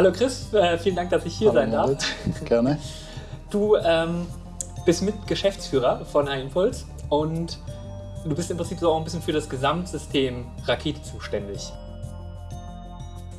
Hallo Chris, äh, vielen Dank, dass ich hier Hallo sein darf. Moritz. Gerne. Du ähm, bist Mitgeschäftsführer von iImpulse und du bist im Prinzip so auch ein bisschen für das Gesamtsystem Rakete zuständig.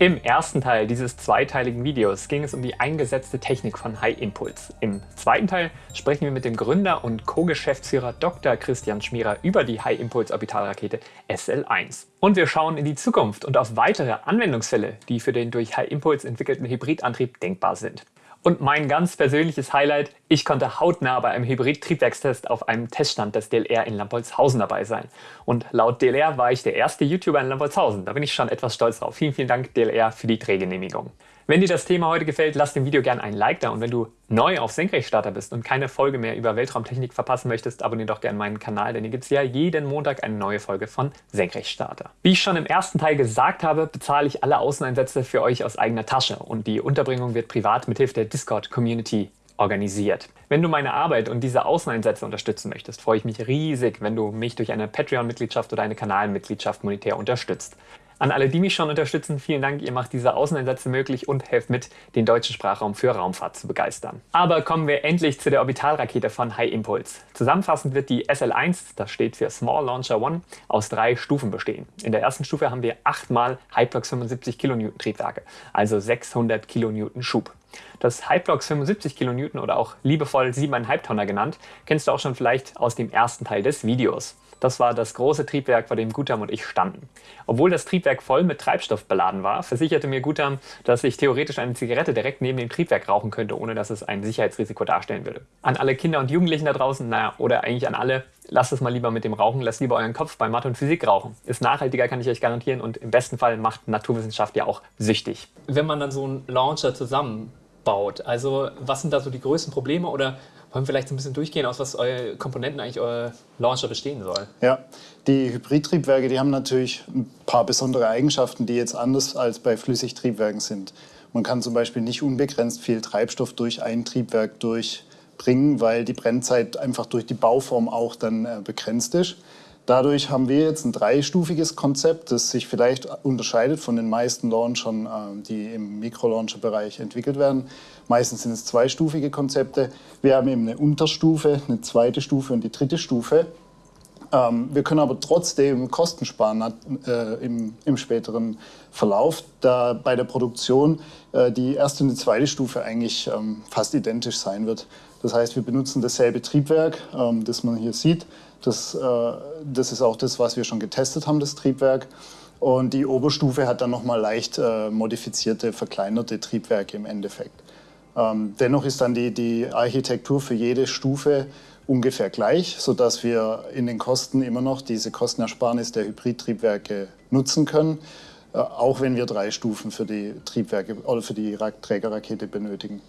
Im ersten Teil dieses zweiteiligen Videos ging es um die eingesetzte Technik von High Impulse. Im zweiten Teil sprechen wir mit dem Gründer und Co-Geschäftsführer Dr. Christian Schmierer über die High Impulse Orbitalrakete SL1. Und wir schauen in die Zukunft und auf weitere Anwendungsfälle, die für den durch High Impulse entwickelten Hybridantrieb denkbar sind. Und mein ganz persönliches Highlight, ich konnte hautnah bei einem Hybrid-Triebwerkstest auf einem Teststand des DLR in Lampolzhausen dabei sein. Und laut DLR war ich der erste YouTuber in Lampolzhausen. Da bin ich schon etwas stolz drauf. Vielen, vielen Dank DLR für die Drehgenehmigung. Wenn dir das Thema heute gefällt, lass dem Video gerne ein Like da und wenn du neu auf Senkrechtstarter bist und keine Folge mehr über Weltraumtechnik verpassen möchtest, abonniere doch gerne meinen Kanal, denn hier gibt es ja jeden Montag eine neue Folge von Senkrechtstarter. Wie ich schon im ersten Teil gesagt habe, bezahle ich alle Außeneinsätze für euch aus eigener Tasche und die Unterbringung wird privat mithilfe der Discord-Community organisiert. Wenn du meine Arbeit und diese Außeneinsätze unterstützen möchtest, freue ich mich riesig, wenn du mich durch eine Patreon-Mitgliedschaft oder eine Kanalmitgliedschaft monetär unterstützt. An alle, die mich schon unterstützen, vielen Dank, ihr macht diese Außeneinsätze möglich und helft mit, den deutschen Sprachraum für Raumfahrt zu begeistern. Aber kommen wir endlich zu der Orbitalrakete von High Impulse. Zusammenfassend wird die SL1, das steht für Small Launcher One, aus drei Stufen bestehen. In der ersten Stufe haben wir achtmal Hyplox 75 kN Triebwerke, also 600 kN Schub. Das Hyplox 75 kN oder auch liebevoll 7,5 Tonner genannt, kennst du auch schon vielleicht aus dem ersten Teil des Videos. Das war das große Triebwerk, vor dem Gutam und ich standen. Obwohl das Triebwerk voll mit Treibstoff beladen war, versicherte mir Gutam, dass ich theoretisch eine Zigarette direkt neben dem Triebwerk rauchen könnte, ohne dass es ein Sicherheitsrisiko darstellen würde. An alle Kinder und Jugendlichen da draußen, naja, oder eigentlich an alle, lasst es mal lieber mit dem Rauchen, lasst lieber euren Kopf bei Mathe und Physik rauchen. Ist nachhaltiger, kann ich euch garantieren und im besten Fall macht Naturwissenschaft ja auch süchtig. Wenn man dann so einen Launcher zusammenbaut, also was sind da so die größten Probleme oder wollen wir vielleicht ein bisschen durchgehen, aus was eure Komponenten eigentlich euer Launcher bestehen soll? Ja, die Hybridtriebwerke, die haben natürlich ein paar besondere Eigenschaften, die jetzt anders als bei Flüssigtriebwerken sind. Man kann zum Beispiel nicht unbegrenzt viel Treibstoff durch ein Triebwerk durchbringen, weil die Brennzeit einfach durch die Bauform auch dann äh, begrenzt ist. Dadurch haben wir jetzt ein dreistufiges Konzept, das sich vielleicht unterscheidet von den meisten Launchern, äh, die im Mikrolauncher-Bereich entwickelt werden. Meistens sind es zweistufige Konzepte. Wir haben eben eine Unterstufe, eine zweite Stufe und die dritte Stufe. Ähm, wir können aber trotzdem Kosten sparen äh, im, späteren Verlauf, da bei der Produktion äh, die erste und die zweite Stufe eigentlich ähm, fast identisch sein wird. Das heißt, wir benutzen dasselbe Triebwerk, ähm, das man hier sieht. Das, äh, das ist auch das, was wir schon getestet haben, das Triebwerk. Und die Oberstufe hat dann nochmal leicht äh, modifizierte, verkleinerte Triebwerke im Endeffekt. Ähm, dennoch ist dann die, die Architektur für jede Stufe ungefähr gleich, sodass wir in den Kosten immer noch diese Kostenersparnis der Hybridtriebwerke nutzen können, äh, auch wenn wir drei Stufen für die Triebwerke oder für die Trägerrakete benötigen.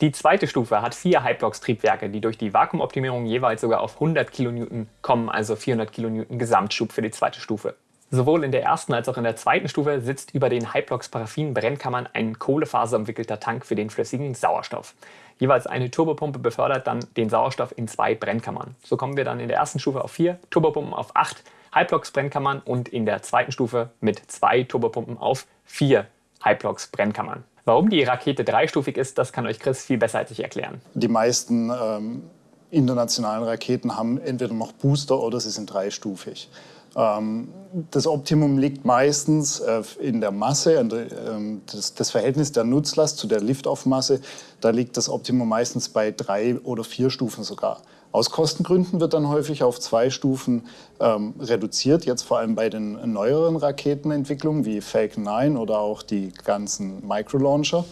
Die zweite Stufe hat vier Hyplox-Triebwerke, die durch die Vakuumoptimierung jeweils sogar auf 100 kN kommen, also 400 kN Gesamtschub für die zweite Stufe. Sowohl in der ersten als auch in der zweiten Stufe sitzt über den Hyplox-Paraffin-Brennkammern ein kohlefaserumwickelter Tank für den flüssigen Sauerstoff. Jeweils eine Turbopumpe befördert dann den Sauerstoff in zwei Brennkammern. So kommen wir dann in der ersten Stufe auf vier, Turbopumpen auf acht Hyplox-Brennkammern und in der zweiten Stufe mit zwei Turbopumpen auf vier Hyplox-Brennkammern. Warum die Rakete dreistufig ist, das kann euch Chris viel besser als ich erklären. Die meisten ähm, internationalen Raketen haben entweder noch Booster oder sie sind dreistufig. Ähm, das Optimum liegt meistens äh, in der Masse, ähm, das Verhältnis der Nutzlast zu der Liftoff-Masse. Da liegt das Optimum meistens bei drei oder vier Stufen sogar. Aus Kostengründen wird dann häufig auf zwei Stufen ähm, reduziert, jetzt vor allem bei den neueren Raketenentwicklungen wie Falcon 9 oder auch die ganzen Microlauncher.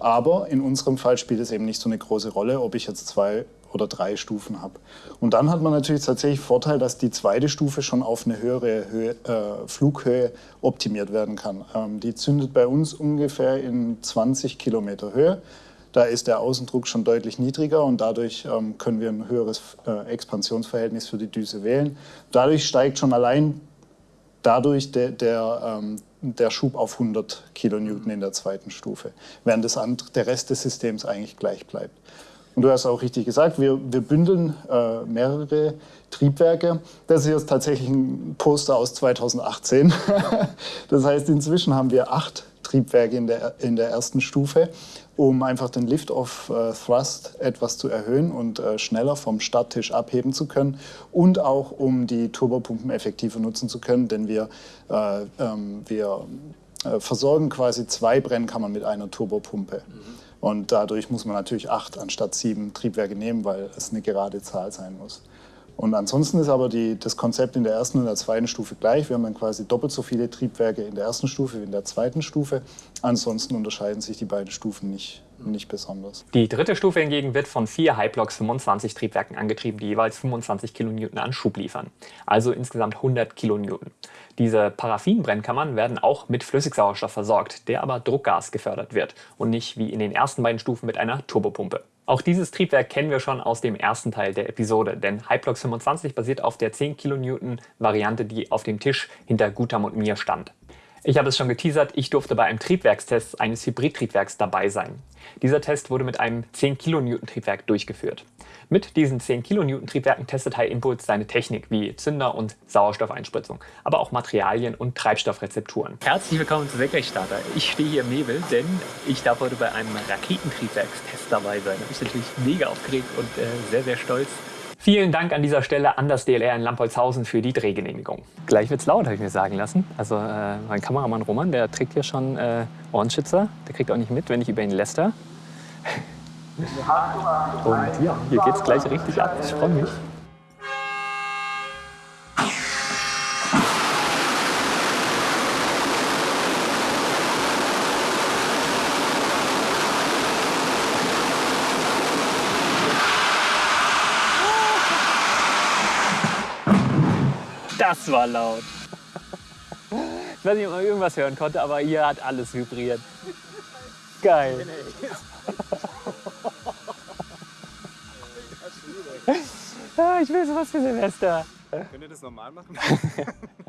Aber in unserem Fall spielt es eben nicht so eine große Rolle, ob ich jetzt zwei oder drei Stufen habe. Und dann hat man natürlich tatsächlich Vorteil, dass die zweite Stufe schon auf eine höhere Höhe, äh, Flughöhe optimiert werden kann. Ähm, die zündet bei uns ungefähr in 20 Kilometer Höhe. Da ist der Außendruck schon deutlich niedriger und dadurch ähm, können wir ein höheres äh, Expansionsverhältnis für die Düse wählen. Dadurch steigt schon allein dadurch der, der, ähm, der Schub auf 100 Kilonewton in der zweiten Stufe, während das andere, der Rest des Systems eigentlich gleich bleibt. Und du hast auch richtig gesagt, wir, wir bündeln äh, mehrere Triebwerke. Das ist jetzt tatsächlich ein Poster aus 2018. das heißt, inzwischen haben wir acht Triebwerke in der, in der ersten Stufe, um einfach den Lift-Off-Thrust etwas zu erhöhen und äh, schneller vom Starttisch abheben zu können und auch um die Turbopumpen effektiver nutzen zu können, denn wir, äh, ähm, wir äh, versorgen quasi zwei Brennkammern mit einer Turbopumpe. Mhm. Und dadurch muss man natürlich acht anstatt sieben Triebwerke nehmen, weil es eine gerade Zahl sein muss. Und ansonsten ist aber die, das Konzept in der ersten und der zweiten Stufe gleich. Wir haben dann quasi doppelt so viele Triebwerke in der ersten Stufe wie in der zweiten Stufe. Ansonsten unterscheiden sich die beiden Stufen nicht, nicht besonders. Die dritte Stufe hingegen wird von vier Hyblocks 25 Triebwerken angetrieben, die jeweils 25 Kilonewton an Schub liefern. Also insgesamt 100 Kilonewton. Diese Paraffinbrennkammern werden auch mit Flüssigsauerstoff versorgt, der aber Druckgas gefördert wird und nicht wie in den ersten beiden Stufen mit einer Turbopumpe. Auch dieses Triebwerk kennen wir schon aus dem ersten Teil der Episode, denn Hyplox 25 basiert auf der 10 kN Variante, die auf dem Tisch hinter Gutam und mir stand. Ich habe es schon geteasert, ich durfte bei einem Triebwerkstest eines Hybridtriebwerks dabei sein. Dieser Test wurde mit einem 10 kN Triebwerk durchgeführt. Mit diesen 10 kN Triebwerken testet High Impulse seine Technik wie Zünder und Sauerstoffeinspritzung, aber auch Materialien und Treibstoffrezepturen. Herzlich willkommen zu Senkrechtstarter. Ich stehe hier im Nebel, denn ich darf heute bei einem Raketentriebwerkstest dabei sein. Da bin ich natürlich mega aufgeregt und äh, sehr, sehr stolz. Vielen Dank an dieser Stelle an das DLR in Lampolzhausen für die Drehgenehmigung. Gleich wird's laut, habe ich mir sagen lassen. Also äh, mein Kameramann Roman, der trägt hier schon äh, Ohrenschützer. Der kriegt auch nicht mit, wenn ich über ihn läster. Und ja, hier geht's gleich richtig ab. Ich freue mich. Das war laut. Ich weiß nicht, ob man irgendwas hören konnte, aber hier hat alles vibriert. Geil. ich will sowas für Silvester. Könnt ihr das normal machen?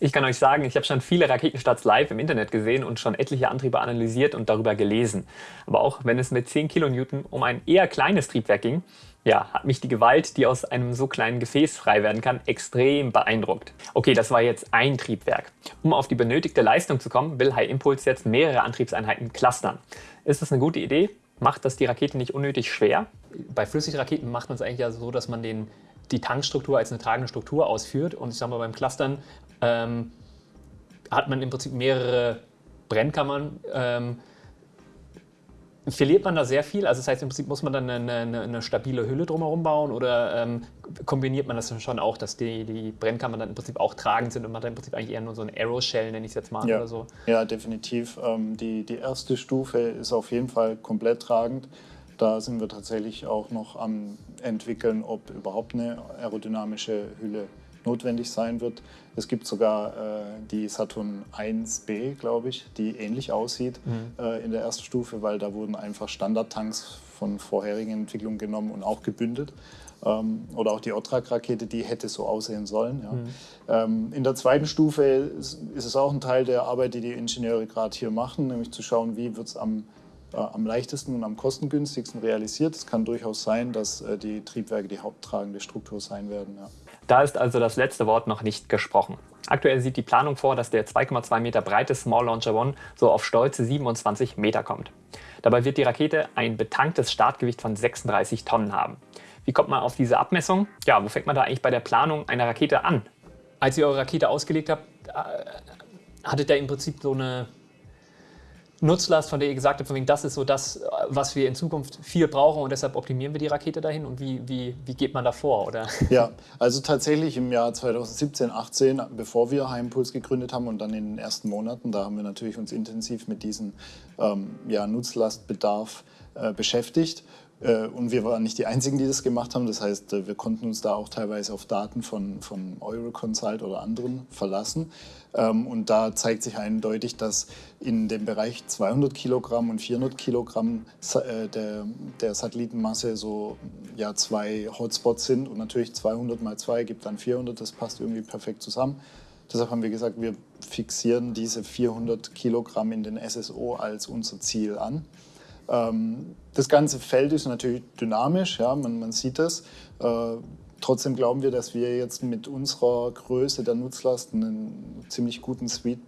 Ich kann euch sagen, ich habe schon viele Raketenstarts live im Internet gesehen und schon etliche Antriebe analysiert und darüber gelesen. Aber auch wenn es mit 10 kN um ein eher kleines Triebwerk ging, ja, hat mich die Gewalt, die aus einem so kleinen Gefäß frei werden kann, extrem beeindruckt. Okay, das war jetzt ein Triebwerk. Um auf die benötigte Leistung zu kommen, will High Impulse jetzt mehrere Antriebseinheiten clustern. Ist das eine gute Idee? Macht das die Rakete nicht unnötig schwer? Bei Flüssigraketen macht man es eigentlich ja so, dass man den, die Tankstruktur als eine tragende Struktur ausführt. Und ich sage mal, beim Clustern ähm, hat man im Prinzip mehrere Brennkammern. Ähm, verliert man da sehr viel? Also das heißt, im Prinzip muss man dann eine, eine, eine stabile Hülle drumherum bauen oder ähm, kombiniert man das schon auch, dass die, die Brennkammern dann im Prinzip auch tragend sind und man hat im Prinzip eigentlich eher nur so ein Aeroshell, nenne ich es jetzt mal, ja. oder so? Ja, definitiv. Ähm, die, die erste Stufe ist auf jeden Fall komplett tragend. Da sind wir tatsächlich auch noch am entwickeln, ob überhaupt eine aerodynamische Hülle notwendig sein wird. Es gibt sogar äh, die Saturn 1B, glaube ich, die ähnlich aussieht mhm. äh, in der ersten Stufe, weil da wurden einfach Standardtanks von vorherigen Entwicklungen genommen und auch gebündelt. Ähm, oder auch die Otrak-Rakete, die hätte so aussehen sollen. Ja. Mhm. Ähm, in der zweiten Stufe ist, ist, es auch ein Teil der Arbeit, die die Ingenieure gerade hier machen, nämlich zu schauen, wie wird es am äh, am leichtesten und am kostengünstigsten realisiert. Es kann durchaus sein, dass äh, die Triebwerke die haupttragende Struktur sein werden. Ja. Da ist also das letzte Wort noch nicht gesprochen. Aktuell sieht die Planung vor, dass der 2,2 Meter breite Small Launcher One so auf stolze 27 Meter kommt. Dabei wird die Rakete ein betanktes Startgewicht von 36 Tonnen haben. Wie kommt man auf diese Abmessung? Ja, wo fängt man da eigentlich bei der Planung einer Rakete an? Als ihr eure Rakete ausgelegt habt, äh, hattet ihr im Prinzip so eine Nutzlast, von der ihr gesagt habt, von wegen, das ist so das, was wir in Zukunft viel brauchen und deshalb optimieren wir die Rakete dahin und wie, wie, wie geht man da vor? Oder? Ja, also tatsächlich im Jahr 2017, 18, bevor wir Heimpuls gegründet haben und dann in den ersten Monaten, da haben wir natürlich uns intensiv mit diesem ähm, ja, Nutzlastbedarf äh, beschäftigt und wir waren nicht die Einzigen, die das gemacht haben. Das heißt, äh, wir konnten uns da auch teilweise auf Daten von, von Euroconsult oder anderen verlassen. Ähm, und da zeigt sich eindeutig, dass in dem Bereich 200 Kilogramm und 400 Kilogramm äh, der, der Satellitenmasse so ja, zwei Hotspots sind. Und natürlich 200 mal 2 gibt dann 400. Das passt irgendwie perfekt zusammen. Deshalb haben wir gesagt, wir fixieren diese 400 Kilogramm in den SSO als unser Ziel an. Ähm, das ganze Feld ist natürlich dynamisch, ja, man, man sieht das. Äh, trotzdem glauben wir, dass wir jetzt mit unserer Größe der Nutzlast einen ziemlich guten Sweet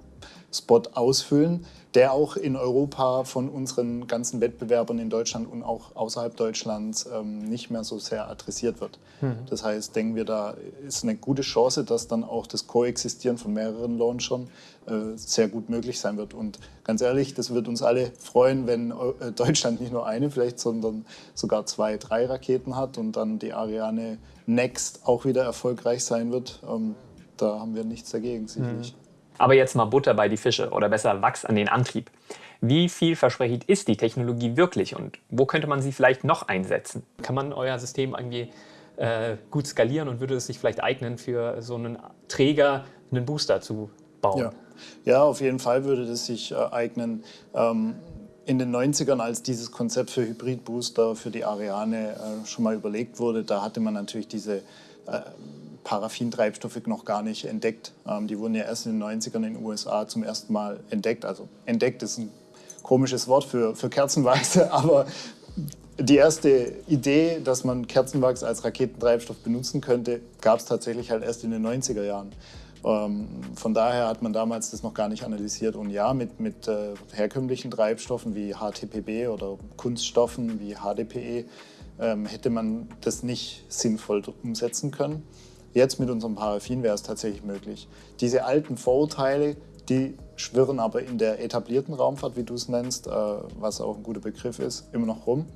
Spot ausfüllen der auch in Europa von unseren ganzen Wettbewerbern in Deutschland und auch außerhalb Deutschlands ähm, nicht mehr so sehr adressiert wird. Mhm. Das heißt, denken wir, da ist eine gute Chance, dass dann auch das Koexistieren von mehreren Launchern äh, sehr gut möglich sein wird. Und ganz ehrlich, das wird uns alle freuen, wenn äh, Deutschland nicht nur eine vielleicht, sondern sogar zwei, drei Raketen hat und dann die Ariane Next auch wieder erfolgreich sein wird. Ähm, da haben wir nichts dagegen, sicherlich. Mhm. Aber jetzt mal Butter bei die Fische oder besser Wachs an den Antrieb. Wie vielversprechend ist die Technologie wirklich und wo könnte man sie vielleicht noch einsetzen? Kann man euer System irgendwie äh, gut skalieren und würde es sich vielleicht eignen, für so einen Träger einen Booster zu bauen? Ja, ja auf jeden Fall würde das sich äh, eignen. Ähm, in den 90ern, als dieses Konzept für Hybridbooster für die Ariane äh, schon mal überlegt wurde, da hatte man natürlich diese äh, Paraffintreibstoffe noch gar nicht entdeckt. Ähm, die wurden ja erst in den 90ern in den USA zum ersten Mal entdeckt. Also entdeckt ist ein komisches Wort für, für Kerzenwachs, aber die erste Idee, dass man Kerzenwachs als Raketentreibstoff benutzen könnte, gab es tatsächlich halt erst in den 90er Jahren. Ähm, von daher hat man damals das noch gar nicht analysiert. Und ja, mit, mit äh, herkömmlichen Treibstoffen wie HTPB oder Kunststoffen wie HDPE ähm, hätte man das nicht sinnvoll umsetzen können. Jetzt mit unserem Paraffin wäre es tatsächlich möglich. Diese alten Vorurteile, die schwirren aber in der etablierten Raumfahrt, wie du es nennst, äh, was auch ein guter Begriff ist, immer noch rum.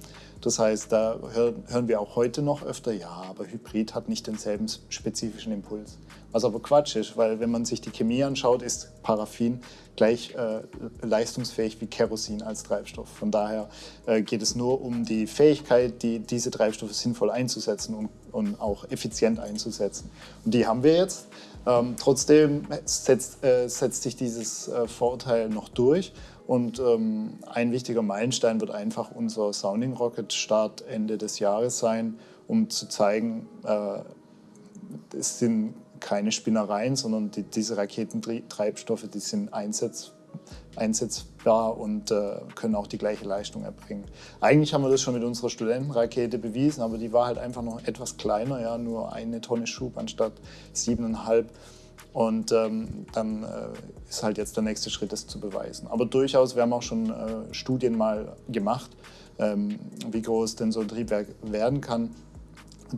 Das heißt, da hören wir auch heute noch öfter, ja, aber Hybrid hat nicht denselben spezifischen Impuls. Was aber Quatsch ist, weil wenn man sich die Chemie anschaut, ist Paraffin gleich äh, leistungsfähig wie Kerosin als Treibstoff. Von daher äh, geht es nur um die Fähigkeit, die, diese Treibstoffe sinnvoll einzusetzen und, und auch effizient einzusetzen. Und die haben wir jetzt. Ähm, trotzdem setzt, äh, setzt sich dieses äh, Vorurteil noch durch. Und ähm, ein wichtiger Meilenstein wird einfach unser Sounding Rocket Start Ende des Jahres sein, um zu zeigen, äh, es sind keine Spinnereien, sondern die, diese Raketentreibstoffe, die sind einsetz, einsetzbar und äh, können auch die gleiche Leistung erbringen. Eigentlich haben wir das schon mit unserer Studentenrakete bewiesen, aber die war halt einfach noch etwas kleiner, ja, nur eine Tonne Schub anstatt siebeneinhalb. Und ähm, dann äh, ist halt jetzt der nächste Schritt, das zu beweisen. Aber durchaus, wir haben auch schon äh, Studien mal gemacht, ähm, wie groß denn so ein Triebwerk werden kann.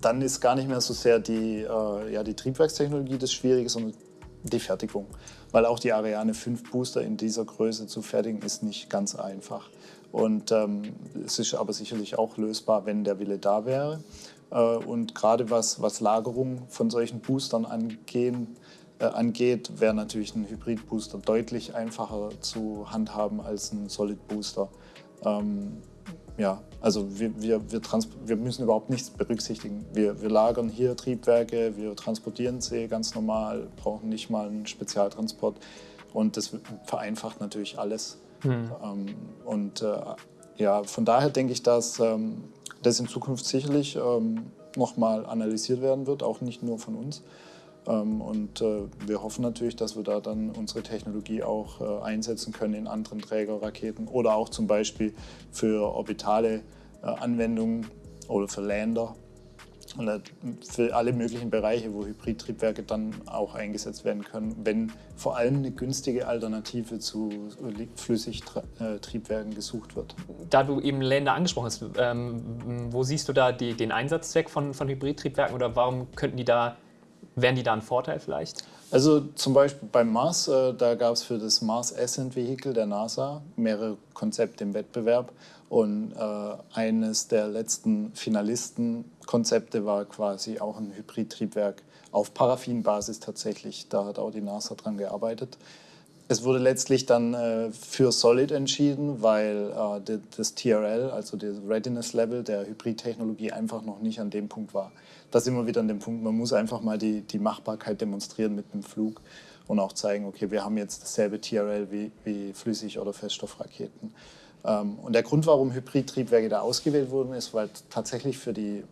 Dann ist gar nicht mehr so sehr die, äh, ja, die Triebwerkstechnologie das Schwierige, sondern die Fertigung. Weil auch die Ariane 5 Booster in dieser Größe zu fertigen, ist nicht ganz einfach. Und ähm, es ist aber sicherlich auch lösbar, wenn der Wille da wäre. Äh, und gerade was, was Lagerung von solchen Boostern angehen, äh, angeht, wäre natürlich ein Hybrid-Booster deutlich einfacher zu handhaben als ein Solid-Booster. Ähm, ja, also wir, wir, wir, wir, müssen überhaupt nichts berücksichtigen. Wir, wir, lagern hier Triebwerke, wir transportieren sie ganz normal, brauchen nicht mal einen Spezialtransport und das vereinfacht natürlich alles. Mhm. Ähm, und äh, ja, von daher denke ich, dass ähm, das in Zukunft sicherlich ähm, nochmal analysiert werden wird, auch nicht nur von uns. Ähm, und äh, wir hoffen natürlich, dass wir da dann unsere Technologie auch äh, einsetzen können in anderen Trägerraketen oder auch zum Beispiel für orbitale äh, Anwendungen oder für Lander oder für alle möglichen Bereiche, wo Hybridtriebwerke dann auch eingesetzt werden können, wenn vor allem eine günstige Alternative zu Flüssigtriebwerken gesucht wird. Da du eben Länder angesprochen hast, ähm, wo siehst du da die, den Einsatzzweck von, von Hybridtriebwerken oder warum könnten die da Wären die da ein Vorteil vielleicht? Also zum Beispiel beim Mars, äh, da gab es für das Mars Ascent Vehicle der NASA mehrere Konzepte im Wettbewerb. Und äh, eines der letzten Finalistenkonzepte war quasi auch ein Hybridtriebwerk auf Paraffinbasis tatsächlich. Da hat auch die NASA dran gearbeitet. Es wurde letztlich dann äh, für Solid entschieden, weil äh, das TRL, also das Readiness Level der Hybridtechnologie, einfach noch nicht an dem Punkt war da sind wir wieder an dem Punkt, man muss einfach mal die, die Machbarkeit demonstrieren mit dem Flug und auch zeigen, okay, wir haben jetzt dasselbe TRL wie, wie Flüssig- oder Feststoffraketen. Ähm, und der Grund, warum Hybridtriebwerke da ausgewählt wurden, ist, weil tatsächlich für die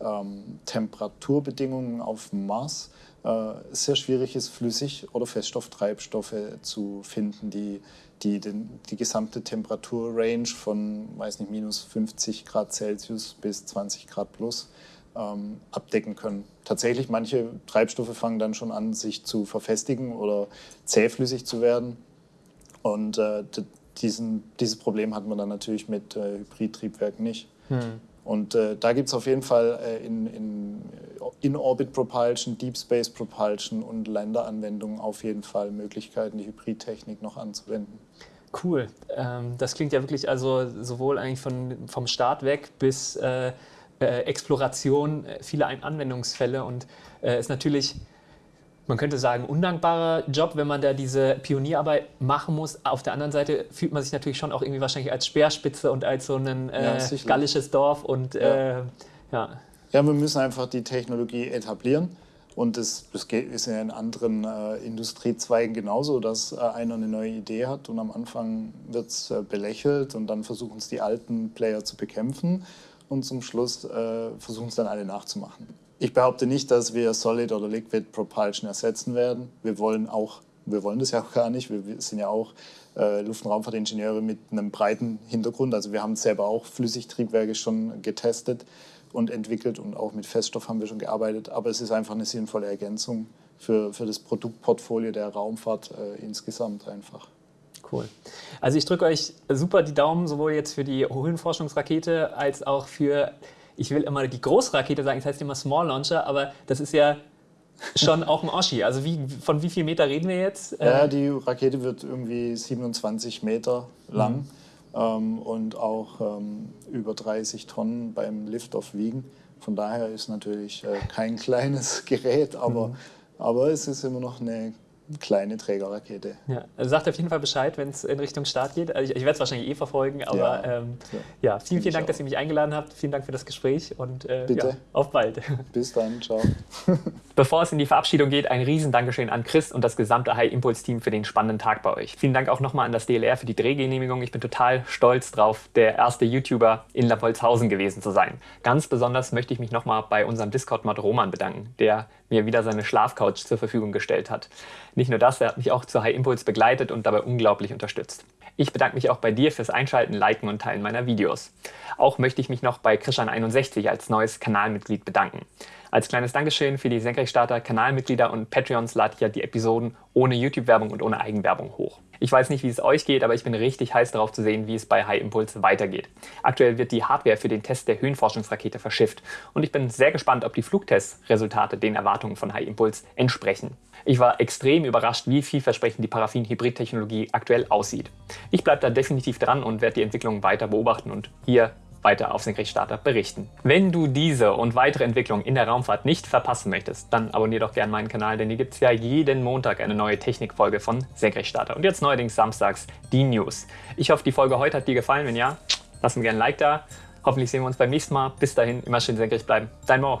ähm, Temperaturbedingungen auf dem Mars äh, sehr schwierig ist, Flüssig- oder Feststofftreibstoffe zu finden, die die den, die gesamte Temperaturrange von, weiß nicht, minus 50 Grad Celsius bis 20 Grad plus ähm, abdecken können. Tatsächlich, manche Treibstoffe fangen dann schon an, sich zu verfestigen oder zähflüssig zu werden. Und äh, diesen, dieses Problem hat man dann natürlich mit äh, Hybridtriebwerken nicht. Hm. Und äh, da gibt es auf jeden Fall äh, in, in In-Orbit Propulsion, Deep Space Propulsion und Landeranwendungen auf jeden Fall Möglichkeiten, die Hybridtechnik noch anzuwenden. Cool. Ähm, das klingt ja wirklich also sowohl eigentlich von, vom Start weg bis äh, Exploration, äh, viele Anwendungsfälle und äh, ist natürlich man könnte sagen, undankbarer Job, wenn man da diese Pionierarbeit machen muss. Auf der anderen Seite fühlt man sich natürlich schon auch irgendwie wahrscheinlich als Speerspitze und als so ein äh, ja, gallisches Dorf und ja. Äh, ja. Ja, wir müssen einfach die Technologie etablieren. Und das, das ist ja in anderen äh, Industriezweigen genauso, dass äh, einer eine neue Idee hat und am Anfang wird es äh, belächelt und dann versuchen es die alten Player zu bekämpfen und zum Schluss äh, versuchen es dann alle nachzumachen. Ich behaupte nicht, dass wir Solid oder Liquid Propulsion ersetzen werden. Wir wollen auch, wir wollen das ja auch gar nicht. Wir, sind ja auch äh, Luft- und Raumfahrtingenieure mit einem breiten Hintergrund. Also wir haben selber auch Flüssigtriebwerke schon getestet und entwickelt und auch mit Feststoff haben wir schon gearbeitet. Aber es ist einfach eine sinnvolle Ergänzung für, für das Produktportfolio der Raumfahrt äh, insgesamt einfach. Cool. Also ich drücke euch super die Daumen, sowohl jetzt für die Höhenforschungsrakete als auch für ich will immer die Großrakete sagen, das heißt immer Small Launcher, aber das ist ja schon auch ein Oschi. Also wie, von wie viel Meter reden wir jetzt? Ja, die Rakete wird irgendwie 27 Meter lang mhm. ähm, und auch ähm, über 30 Tonnen beim Liftoff wiegen. Von daher ist natürlich äh, kein kleines Gerät, aber, mhm. aber es ist immer noch eine kleine Trägerrakete. Ja, also sagt auf jeden Fall Bescheid, wenn es in Richtung Start geht. Also ich, ich werde es wahrscheinlich eh verfolgen, aber ja, ähm, ja. vielen, vielen Dank, dass ihr mich eingeladen habt. Vielen Dank für das Gespräch und äh. Ja, auf bald. Bis dann, ciao. Bevor es in die Verabschiedung geht, ein riesen Dankeschön an Chris und das gesamte High Impulse Team für den spannenden Tag bei euch. Vielen Dank auch nochmal an das DLR für die Drehgenehmigung. Ich bin total stolz drauf, der erste YouTuber in Lappolzhausen gewesen zu sein. Ganz besonders möchte ich mich nochmal bei unserem Discord-Mod Roman bedanken, der mir wieder seine Schlafcouch zur Verfügung gestellt hat. Nicht nur das, er hat mich auch zu High Impulse begleitet und dabei unglaublich unterstützt. Ich bedanke mich auch bei dir fürs Einschalten, Liken und Teilen meiner Videos. Auch möchte ich mich noch bei Krishan61 als neues Kanalmitglied bedanken. Als kleines Dankeschön für die Senkrechtstarter, Kanalmitglieder und Patreons lade ich ja die Episoden ohne YouTube-Werbung und ohne Eigenwerbung hoch. Ich weiß nicht, wie es euch geht, aber ich bin richtig heiß darauf zu sehen, wie es bei High Impulse weitergeht. Aktuell wird die Hardware für den Test der Höhenforschungsrakete verschifft und ich bin sehr gespannt, ob die Flugtestresultate den Erwartungen von High Impulse entsprechen. Ich war extrem überrascht, wie vielversprechend die Paraffin-Hybrid-Technologie aktuell aussieht. Ich bleibe da definitiv dran und werde die Entwicklung weiter beobachten und hier weiter auf Senkrechtstarter berichten. Wenn du diese und weitere Entwicklungen in der Raumfahrt nicht verpassen möchtest, dann abonnier doch gerne meinen Kanal, denn hier gibt es ja jeden Montag eine neue Technikfolge von Senkrechtstarter. Und jetzt neuerdings samstags die News. Ich hoffe, die Folge heute hat dir gefallen. Wenn ja, lass mir gerne ein Like da. Hoffentlich sehen wir uns beim nächsten Mal. Bis dahin, immer schön senkrecht bleiben. Dein Mo.